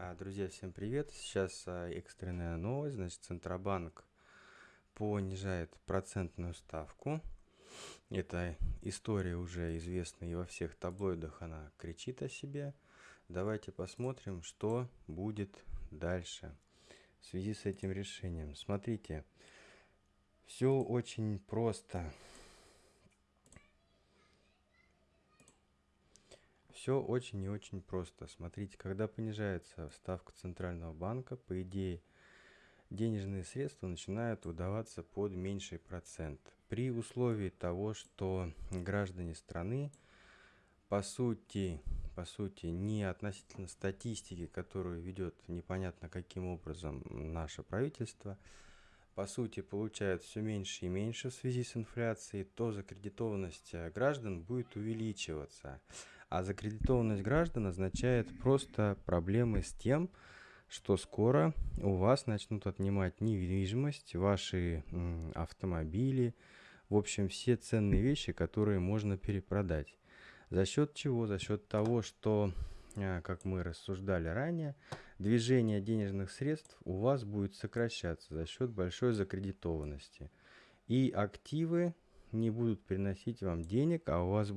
А, Друзья, всем привет! Сейчас а, экстренная новость. Значит, Центробанк понижает процентную ставку. Эта история уже известна и во всех таблоидах она кричит о себе. Давайте посмотрим, что будет дальше в связи с этим решением. Смотрите, все очень просто. Все очень и очень просто. Смотрите, когда понижается ставка Центрального банка, по идее, денежные средства начинают выдаваться под меньший процент. При условии того, что граждане страны, по сути, по сути, не относительно статистики, которую ведет непонятно каким образом наше правительство, по сути, получают все меньше и меньше в связи с инфляцией, то закредитованность граждан будет увеличиваться. А закредитованность граждан означает просто проблемы с тем, что скоро у вас начнут отнимать недвижимость, ваши автомобили, в общем, все ценные вещи, которые можно перепродать. За счет чего? За счет того, что, а, как мы рассуждали ранее, движение денежных средств у вас будет сокращаться за счет большой закредитованности. И активы не будут приносить вам денег, а у вас будут